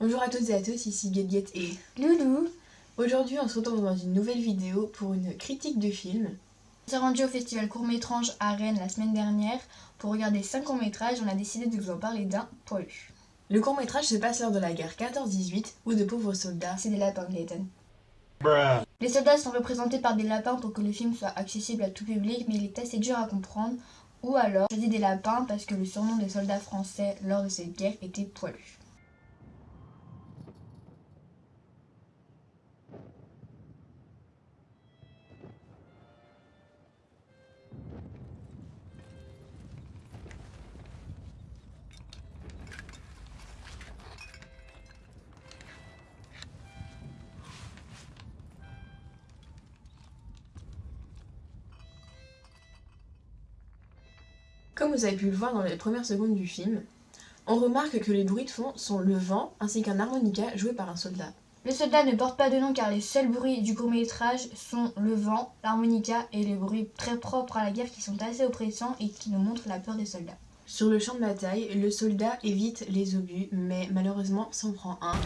Bonjour à toutes et à tous, ici Guet et Loulou Aujourd'hui on se retrouve dans une nouvelle vidéo pour une critique de film. On s'est rendu au festival court-métrage à Rennes la semaine dernière. Pour regarder 5 courts-métrages, on a décidé de vous en parler d'un poilu. Le court-métrage se passe lors de la guerre 14-18 où de pauvres soldats... C'est des lapins, Glayton. Les soldats sont représentés par des lapins pour que le film soit accessible à tout public, mais il est assez dur à comprendre. Ou alors, je dis des lapins parce que le surnom des soldats français lors de cette guerre était poilu. Comme vous avez pu le voir dans les premières secondes du film, on remarque que les bruits de fond sont le vent ainsi qu'un harmonica joué par un soldat. Le soldat ne porte pas de nom car les seuls bruits du court métrage sont le vent, l'harmonica et les bruits très propres à la guerre qui sont assez oppressants et qui nous montrent la peur des soldats. Sur le champ de bataille, le soldat évite les obus mais malheureusement s'en prend un.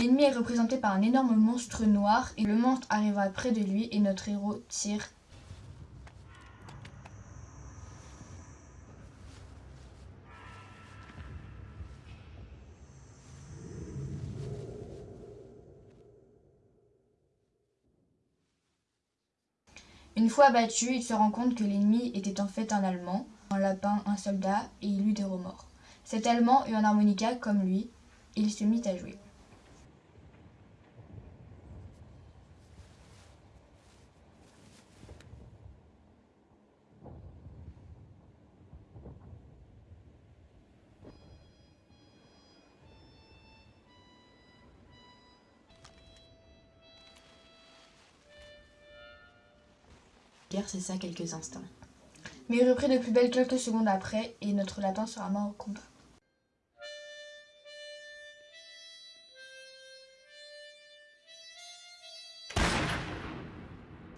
L'ennemi est représenté par un énorme monstre noir et le monstre arrivera près de lui et notre héros tire. Une fois abattu, il se rend compte que l'ennemi était en fait un Allemand, un lapin, un soldat, et il eut des remords. Cet Allemand eut un harmonica comme lui, et il se mit à jouer. C'est ça quelques instants. Mais il reprit de plus belle quelques secondes après et notre lapin sera mort au combat.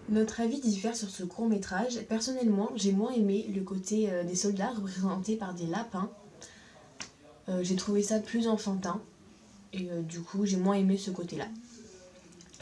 Notre avis diffère sur ce court métrage. Personnellement, j'ai moins aimé le côté euh, des soldats représentés par des lapins. Euh, j'ai trouvé ça plus enfantin et euh, du coup j'ai moins aimé ce côté-là.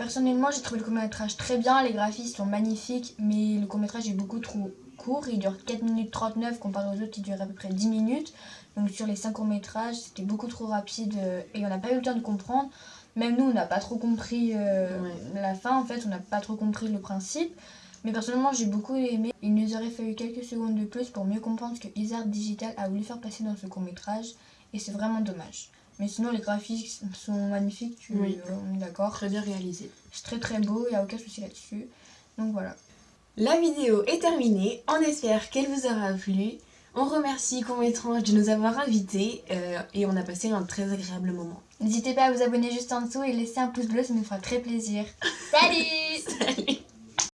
Personnellement, j'ai trouvé le court-métrage très bien, les graphismes sont magnifiques, mais le court-métrage est beaucoup trop court, il dure 4 minutes 39 comparé aux autres qui durent à peu près 10 minutes. Donc sur les 5 courts-métrages, c'était beaucoup trop rapide euh, et on n'a pas eu le temps de comprendre. Même nous, on n'a pas trop compris euh, la fin, en fait, on n'a pas trop compris le principe. Mais personnellement, j'ai beaucoup aimé. Il nous aurait fallu quelques secondes de plus pour mieux comprendre ce que Isard Digital a voulu faire passer dans ce court-métrage. Et c'est vraiment dommage. Mais sinon, les graphismes sont magnifiques, oui. on est d'accord. Très bien réalisé. C'est très très beau, il n'y a aucun souci là-dessus. Donc voilà. La vidéo est terminée, on espère qu'elle vous aura plu. On remercie Cométrange de nous avoir invités euh, et on a passé un très agréable moment. N'hésitez pas à vous abonner juste en dessous et laisser un pouce bleu, ça nous fera très plaisir. Salut Salut